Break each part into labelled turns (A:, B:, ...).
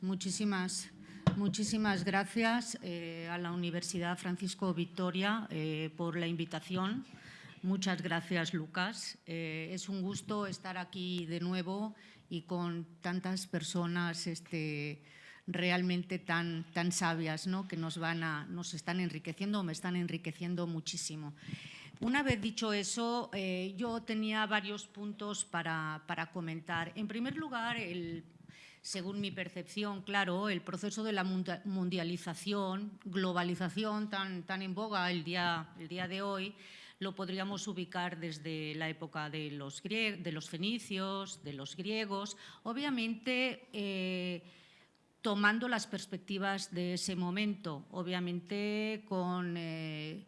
A: muchísimas, muchísimas gracias eh, a la Universidad Francisco Victoria eh, por la invitación. Muchas gracias, Lucas. Eh, es un gusto estar aquí de nuevo y con tantas personas este, realmente tan, tan sabias ¿no? que nos, van a, nos están enriqueciendo me están enriqueciendo muchísimo. Una vez dicho eso, yo tenía varios puntos para, para, comentar. En primer lugar, el, según mi percepción, claro, el proceso de la mundialización, globalización tan, tan en boga el día, el día de hoy, lo podríamos ubicar desde la época de los, de los fenicios, de los griegos. Obviamente, eh, tomando las perspectivas de ese momento, obviamente con eh,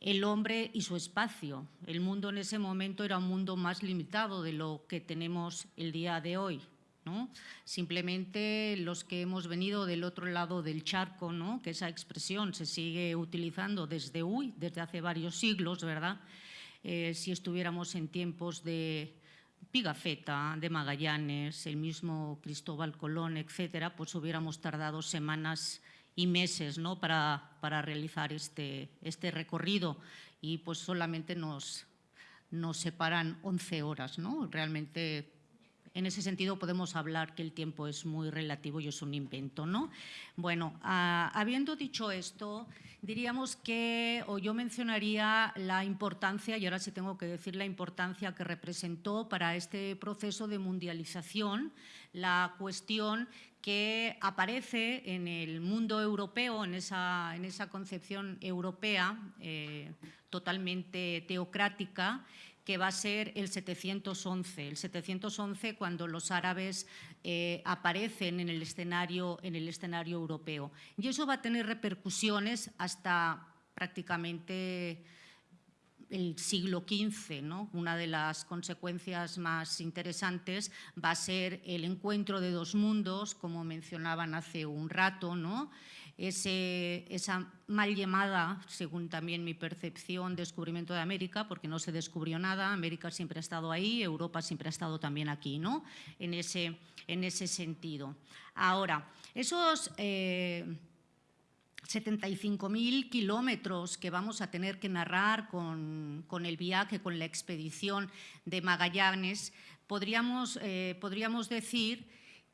A: el hombre y su espacio. El mundo en ese momento era un mundo más limitado de lo que tenemos el día de hoy. ¿No? Simplemente los que hemos venido del otro lado del charco, ¿no? que esa expresión se sigue utilizando desde, hoy, desde hace varios siglos, ¿verdad? Eh, si estuviéramos en tiempos de Pigafetta, de Magallanes, el mismo Cristóbal Colón, etcétera, pues hubiéramos tardado semanas y meses ¿no? para, para realizar este, este recorrido y pues solamente nos, nos separan 11 horas. ¿no? Realmente en ese sentido podemos hablar que el tiempo es muy relativo y es un invento. ¿no? Bueno, ah, habiendo dicho esto, diríamos que, o yo mencionaría la importancia, y ahora sí tengo que decir la importancia que representó para este proceso de mundialización, la cuestión que aparece en el mundo europeo, en esa, en esa concepción europea eh, totalmente teocrática, que va a ser el 711. El 711 cuando los árabes eh, aparecen en el, escenario, en el escenario europeo. Y eso va a tener repercusiones hasta prácticamente el siglo XV. ¿no? Una de las consecuencias más interesantes va a ser el encuentro de dos mundos, como mencionaban hace un rato, ¿no? Esa mal llamada, según también mi percepción, descubrimiento de América, porque no se descubrió nada, América siempre ha estado ahí, Europa siempre ha estado también aquí, ¿no? en, ese, en ese sentido. Ahora, esos... Eh, 75.000 kilómetros que vamos a tener que narrar con, con, el viaje, con la expedición de Magallanes, podríamos, eh, podríamos decir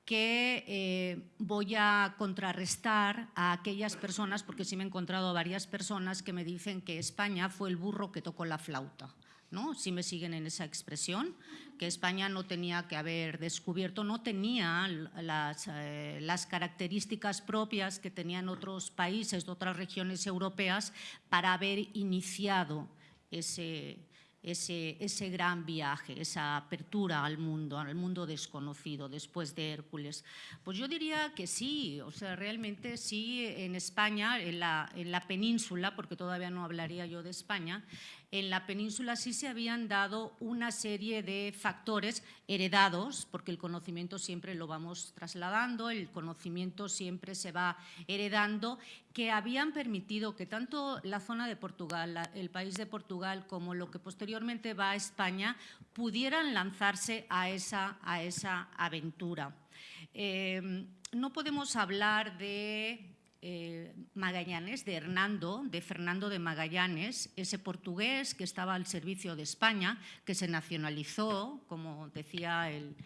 A: que eh, voy a contrarrestar a aquellas personas, porque sí me he encontrado varias personas que me dicen que España fue el burro que tocó la flauta. ¿no? Si me siguen en esa expresión, que España no tenía que haber descubierto, no tenía las, eh, las características propias que tenían otros países otras regiones europeas para haber iniciado ese, ese, ese, gran viaje, esa apertura al mundo, al mundo desconocido después de Hércules? Pues yo diría que sí, o sea, realmente sí en España, en la, en la península, porque todavía no hablaría yo de España, en la península sí se habían dado una serie de factores heredados, porque el conocimiento siempre lo vamos trasladando, el conocimiento siempre se va heredando, que habían permitido que tanto la zona de Portugal, el país de Portugal, como lo que posteriormente va a España, pudieran lanzarse a esa, aventura. Eh, no podemos hablar de eh, Magallanes, de Hernando, de Fernando de Magallanes, ese portugués que estaba al servicio de España, que se nacionalizó, como decía el,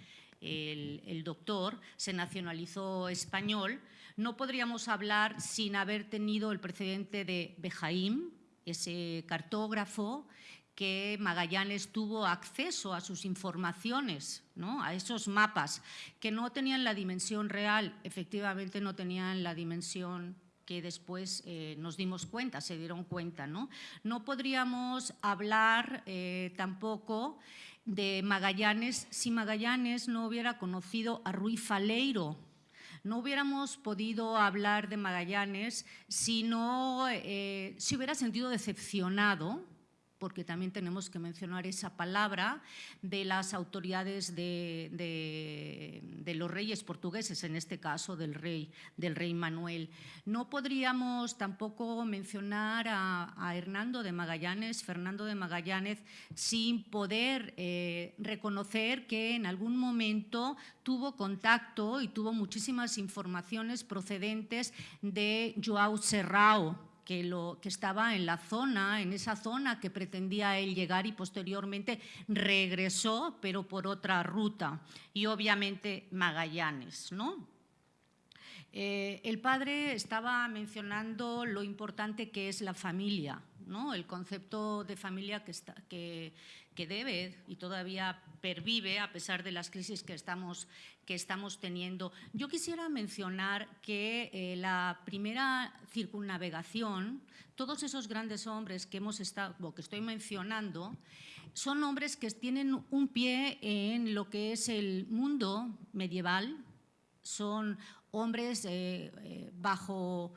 A: doctor, se nacionalizó español, no podríamos hablar sin haber tenido el precedente de Bejaim, ese cartógrafo que Magallanes tuvo acceso a sus informaciones, ¿no? a esos mapas, que no tenían la dimensión real, efectivamente no tenían la dimensión que después eh, nos dimos cuenta, se dieron cuenta. No, no podríamos hablar eh, tampoco de Magallanes si Magallanes no hubiera conocido a Ruy Faleiro, no hubiéramos podido hablar de Magallanes si no eh, se hubiera sentido decepcionado porque también tenemos que mencionar esa palabra de las autoridades de, los reyes portugueses, en este caso del rey, del rey Manuel. No podríamos tampoco mencionar a, Hernando de Magallanes, Fernando de Magallanes, sin poder eh, reconocer que en algún momento tuvo contacto y tuvo muchísimas informaciones procedentes de Joao Serrao, que, lo, que estaba en la zona, en esa zona que pretendía él llegar y posteriormente regresó, pero por otra ruta. Y obviamente Magallanes, ¿no? Eh, el padre estaba mencionando lo importante que es la familia, ¿no? el concepto de familia que, está, que, que debe y todavía pervive a pesar de las crisis que estamos, que estamos teniendo. Yo quisiera mencionar que eh, la primera circunnavegación, todos esos grandes hombres que, hemos estado, que estoy mencionando, son hombres que tienen un pie en lo que es el mundo medieval, son hombres eh, eh, bajo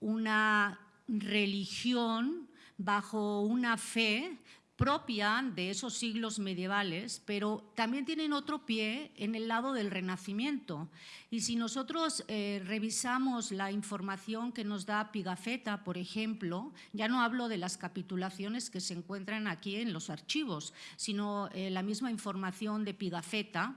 A: una religión, bajo una fe propia de esos siglos medievales, pero también tienen otro pie en el lado del Renacimiento. Y si nosotros eh, revisamos la información que nos da Pigafetta, por ejemplo, ya no hablo de las capitulaciones que se encuentran aquí en los archivos, sino eh, la misma información de Pigafetta,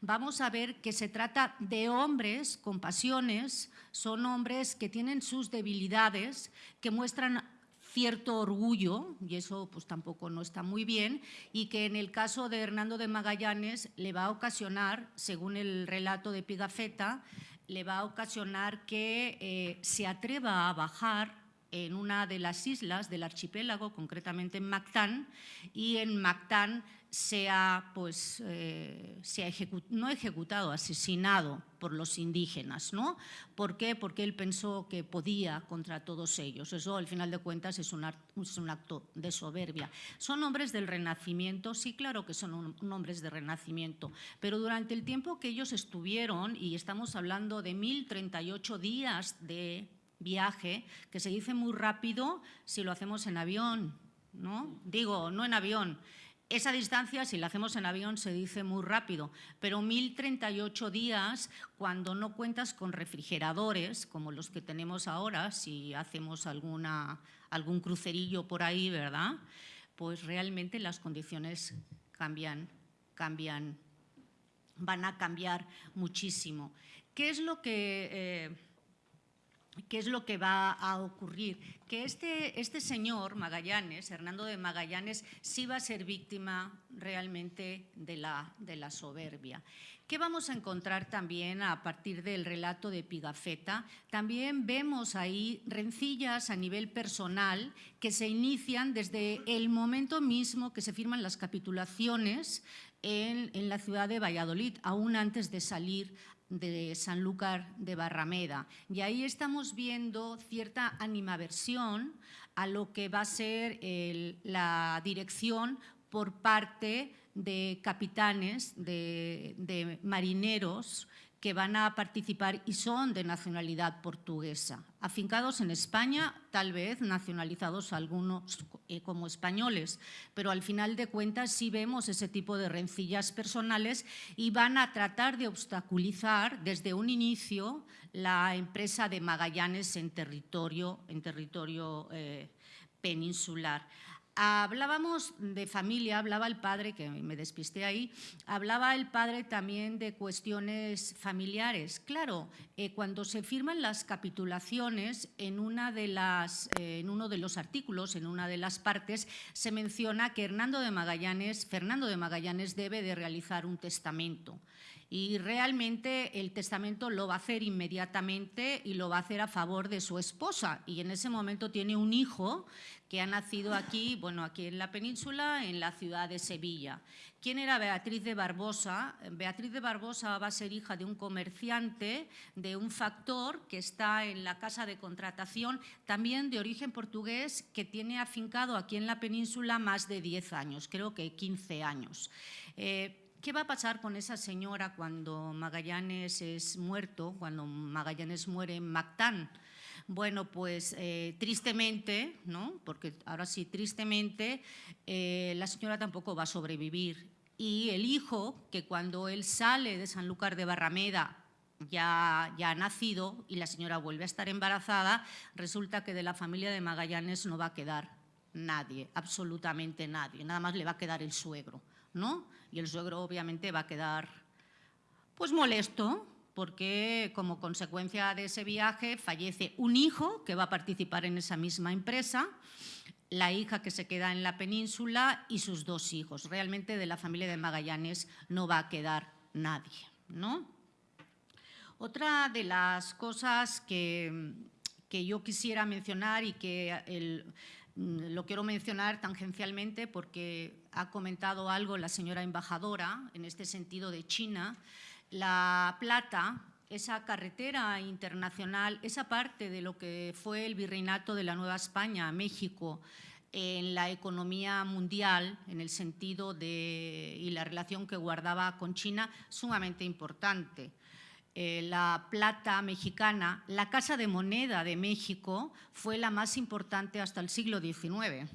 A: vamos a ver que se trata de hombres con pasiones, son hombres que tienen sus debilidades, que muestran cierto orgullo, y eso pues tampoco no está muy bien, y que en el caso de Hernando de Magallanes le va a ocasionar, según el relato de Pigafetta, le va a ocasionar que eh, se atreva a bajar en una de las islas del archipiélago, concretamente en Mactán, y en Mactán se ha, pues, eh, se ha no ejecutado, asesinado por los indígenas. ¿no? ¿Por qué? Porque él pensó que podía contra todos ellos. Eso, al final de cuentas, es un, es un acto de soberbia. ¿Son hombres del Renacimiento? Sí, claro que son hombres de Renacimiento, pero durante el tiempo que ellos estuvieron, y estamos hablando de 1038 días de viaje, que se dice muy rápido si lo hacemos en avión, ¿no? Digo, no en avión, esa distancia, si la hacemos en avión, se dice muy rápido, pero 1038 días cuando no cuentas con refrigeradores, como los que tenemos ahora, si hacemos alguna, algún crucerillo por ahí, ¿verdad? Pues realmente las condiciones cambian, cambian, van a cambiar muchísimo. ¿Qué es lo que... Eh, ¿Qué es lo que va a ocurrir? Que este, este señor Magallanes, Hernando de Magallanes, sí va a ser víctima realmente de la, de la soberbia. ¿Qué vamos a encontrar también a partir del relato de Pigafetta? También vemos ahí rencillas a nivel personal que se inician desde el momento mismo que se firman las capitulaciones en, en, la ciudad de Valladolid, aún antes de salir de Sanlúcar de Barrameda. Y ahí estamos viendo cierta animaversión a lo que va a ser la dirección por parte de capitanes, de marineros que van a participar y son de nacionalidad portuguesa, afincados en España, tal vez nacionalizados algunos eh, como españoles, pero al final de cuentas sí vemos ese tipo de rencillas personales y van a tratar de obstaculizar desde un inicio la empresa de Magallanes en territorio, en territorio eh, peninsular. Hablábamos de familia, hablaba el padre, que me despisté ahí, hablaba el padre también de cuestiones familiares. Claro, eh, cuando se firman las capitulaciones, en, una de las, eh, en uno de los artículos, en una de las partes, se menciona que Hernando de Magallanes, Fernando de Magallanes debe de realizar un testamento y realmente el testamento lo va a hacer inmediatamente y lo va a hacer a favor de su esposa y en ese momento tiene un hijo que ha nacido aquí, bueno, aquí en la península, en la ciudad de Sevilla. ¿Quién era Beatriz de Barbosa? Beatriz de Barbosa va a ser hija de un comerciante, de un factor que está en la casa de contratación, también de origen portugués, que tiene afincado aquí en la península más de 10 años, creo que 15 años. Eh, ¿Qué va a pasar con esa señora cuando Magallanes es muerto, cuando Magallanes muere en Mactán? Bueno, pues eh, tristemente, ¿no? porque ahora sí, tristemente, eh, la señora tampoco va a sobrevivir. Y el hijo, que cuando él sale de Sanlúcar de Barrameda ya, ya ha nacido y la señora vuelve a estar embarazada, resulta que de la familia de Magallanes no va a quedar nadie, absolutamente nadie, nada más le va a quedar el suegro, ¿no? Y el suegro obviamente va a quedar pues molesto, porque como consecuencia de ese viaje fallece un hijo que va a participar en esa misma empresa, la hija que se queda en la península y sus dos hijos. Realmente de la familia de Magallanes no va a quedar nadie. ¿no? Otra de las cosas que, que yo quisiera mencionar y que lo quiero mencionar tangencialmente porque ha comentado algo la señora embajadora en este sentido de China, la Plata, esa carretera internacional, esa parte de lo que fue el virreinato de la Nueva España, México, en la economía mundial, en el sentido de, y la relación que guardaba con China, sumamente importante. Eh, la plata mexicana, la Casa de Moneda de México fue la más importante hasta el siglo XIX.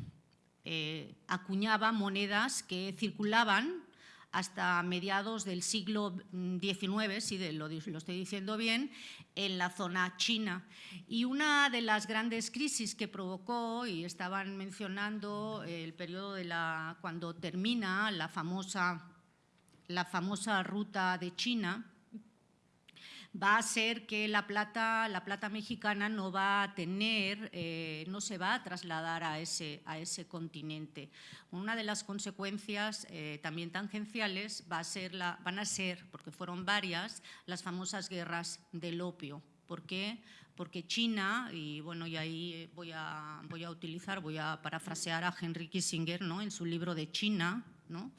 A: Eh, acuñaba monedas que circulaban hasta mediados del siglo XIX, si lo, lo, estoy diciendo bien, en la zona china. Y una de las grandes crisis que provocó, y estaban mencionando el periodo de la, cuando termina la famosa, la famosa ruta de China, va a ser que la plata, la plata mexicana no va a tener, eh, no se va a trasladar a ese, a ese continente. Una de las consecuencias eh, también tangenciales va a ser la, van a ser, porque fueron varias, las famosas guerras del opio. ¿Por qué? Porque China, y bueno, y ahí voy a, voy a utilizar, voy a parafrasear a Henry Kissinger ¿no? en su libro de China, ¿no?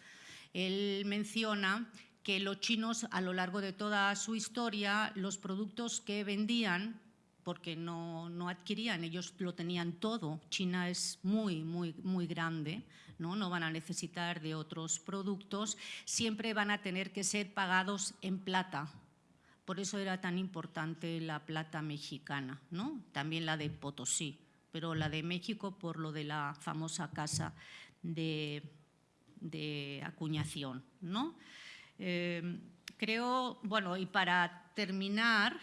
A: él menciona que los chinos a lo largo de toda su historia, los productos que vendían, porque no, no, adquirían, ellos lo tenían todo, China es muy, muy, muy grande, ¿no? no van a necesitar de otros productos, siempre van a tener que ser pagados en plata, por eso era tan importante la plata mexicana, ¿no? también la de Potosí, pero la de México por lo de la famosa casa de, de acuñación. ¿no? Em, creo, bueno, y para terminar,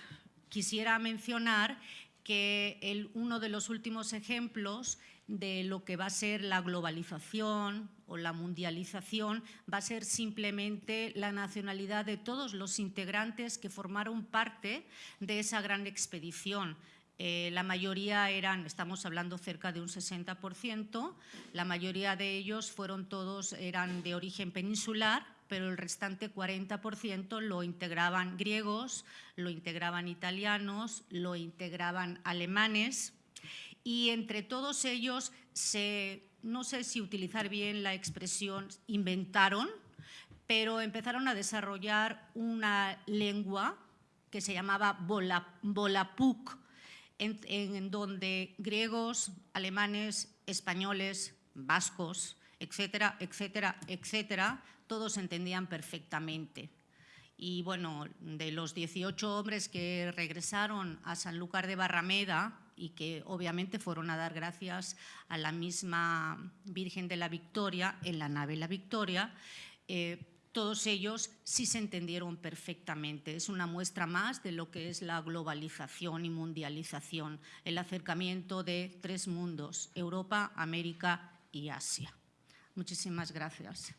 A: quisiera mencionar que uno de los últimos ejemplos de lo que va a ser la globalización o la mundialización va a ser simplemente la nacionalidad de todos los integrantes que formaron parte de esa gran expedición. Eh, la mayoría eran, estamos hablando cerca de un 60%, la mayoría de ellos fueron todos, eran de origen peninsular, pero el restante 40% lo integraban griegos, lo integraban italianos, lo integraban alemanes. Y entre todos ellos se, no sé si utilizar bien la expresión, inventaron, pero empezaron a desarrollar una lengua que se llamaba Volapuk, en, en donde griegos, alemanes, españoles, vascos, etcétera, etcétera, etcétera, todos entendían perfectamente. Y bueno, de los 18 hombres que regresaron a Sanlúcar de Barrameda y que obviamente fueron a dar gracias a la misma Virgen de la Victoria en la nave La Victoria, eh, todos ellos sí se entendieron perfectamente. Es una muestra más de lo que es la globalización y mundialización, el acercamiento de tres mundos, Europa, América y Asia. Muchísimas gracias.